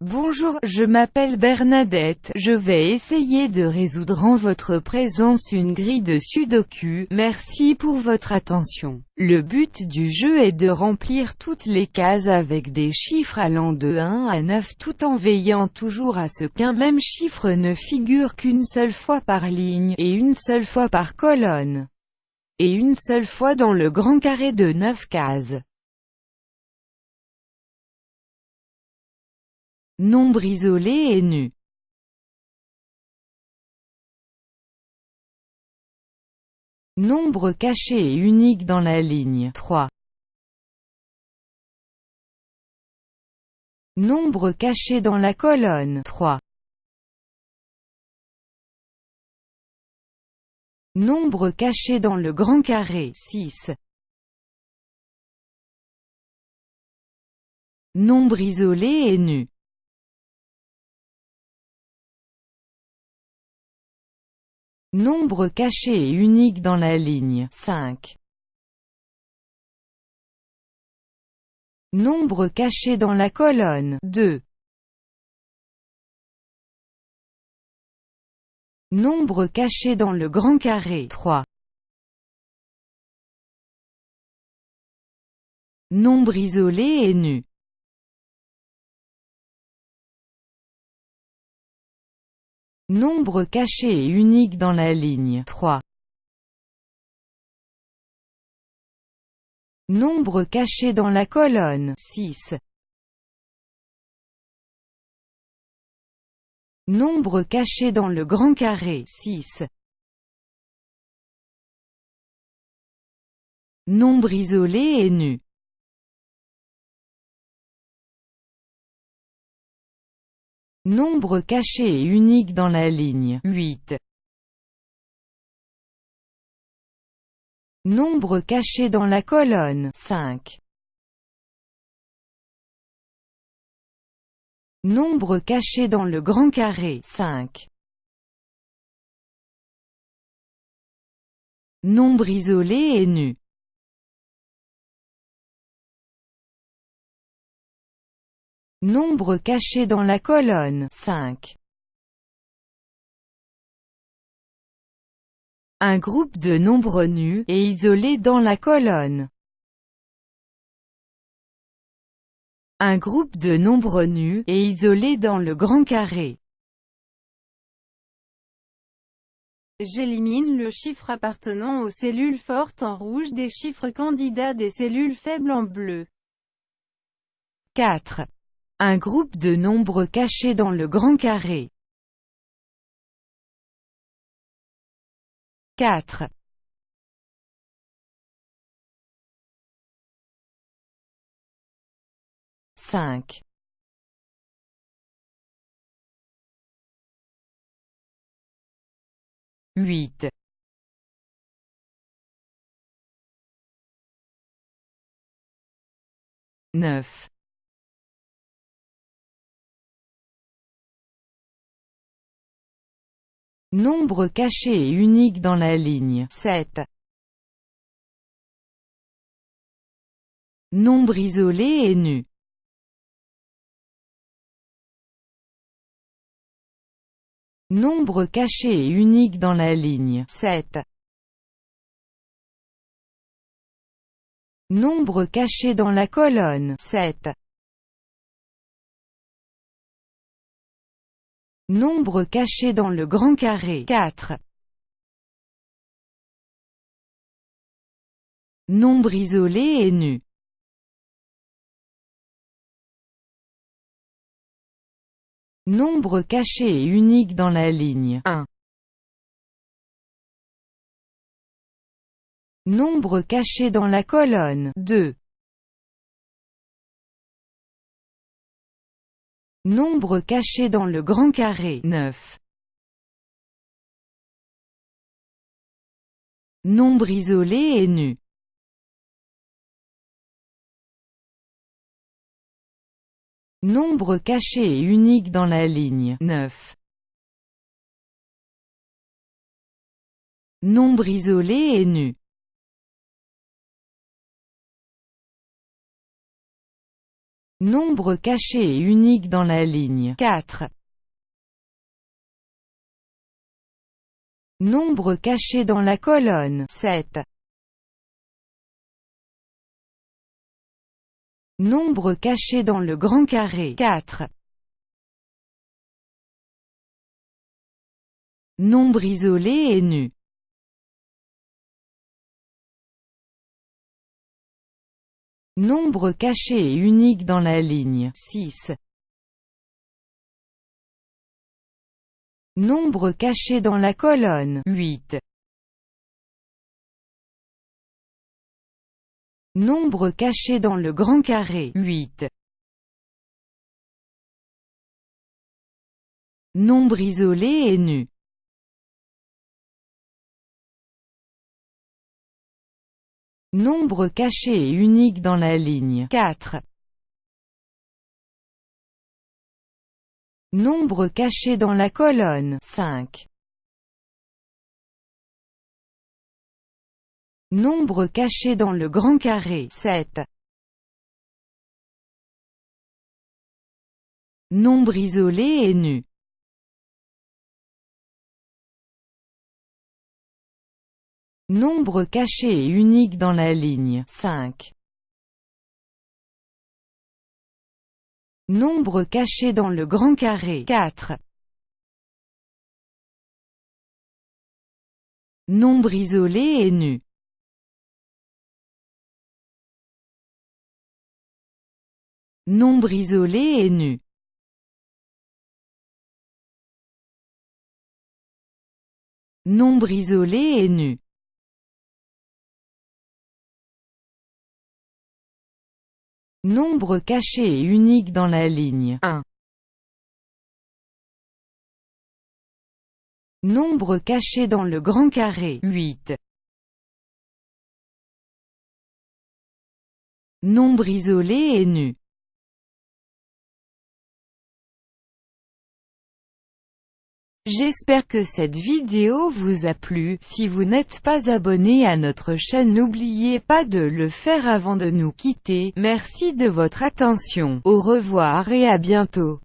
Bonjour, je m'appelle Bernadette, je vais essayer de résoudre en votre présence une grille de sudoku, merci pour votre attention. Le but du jeu est de remplir toutes les cases avec des chiffres allant de 1 à 9 tout en veillant toujours à ce qu'un même chiffre ne figure qu'une seule fois par ligne, et une seule fois par colonne, et une seule fois dans le grand carré de 9 cases. Nombre isolé et nu. Nombre caché et unique dans la ligne 3. Nombre caché dans la colonne 3. Nombre caché dans le grand carré 6. Nombre isolé et nu. Nombre caché et unique dans la ligne 5. Nombre caché dans la colonne 2. Nombre caché dans le grand carré 3. Nombre isolé et nu. Nombre caché et unique dans la ligne 3. Nombre caché dans la colonne 6. Nombre caché dans le grand carré 6. Nombre isolé et nu. Nombre caché et unique dans la ligne 8. Nombre caché dans la colonne 5. Nombre caché dans le grand carré 5. Nombre isolé et nu. Nombre caché dans la colonne 5. Un groupe de nombres nus, et isolés dans la colonne. Un groupe de nombres nus, et isolés dans le grand carré. J'élimine le chiffre appartenant aux cellules fortes en rouge des chiffres candidats des cellules faibles en bleu. 4. Un groupe de nombres cachés dans le grand carré. 4. Cinq. Huit. Neuf. Nombre caché et unique dans la ligne 7. Nombre isolé et nu. Nombre caché et unique dans la ligne 7. Nombre caché dans la colonne 7. Nombre caché dans le grand carré 4. Nombre isolé et nu. Nombre caché et unique dans la ligne 1. Nombre caché dans la colonne 2. Nombre caché dans le grand carré 9. Nombre isolé et nu. Nombre caché et unique dans la ligne 9. Nombre isolé et nu. Nombre caché et unique dans la ligne 4. Nombre caché dans la colonne 7. Nombre caché dans le grand carré 4. Nombre isolé et nu Nombre caché et unique dans la ligne 6. Nombre caché dans la colonne 8. Nombre caché dans le grand carré 8. Nombre isolé et nu Nombre caché et unique dans la ligne 4. Nombre caché dans la colonne 5. Nombre caché dans le grand carré 7. Nombre isolé et nu Nombre caché et unique dans la ligne. 5. Nombre caché dans le grand carré. 4. Nombre isolé et nu. Nombre isolé et nu. Nombre isolé et nu Nombre caché et unique dans la ligne 1. Nombre caché dans le grand carré 8. Nombre isolé et nu J'espère que cette vidéo vous a plu, si vous n'êtes pas abonné à notre chaîne n'oubliez pas de le faire avant de nous quitter, merci de votre attention, au revoir et à bientôt.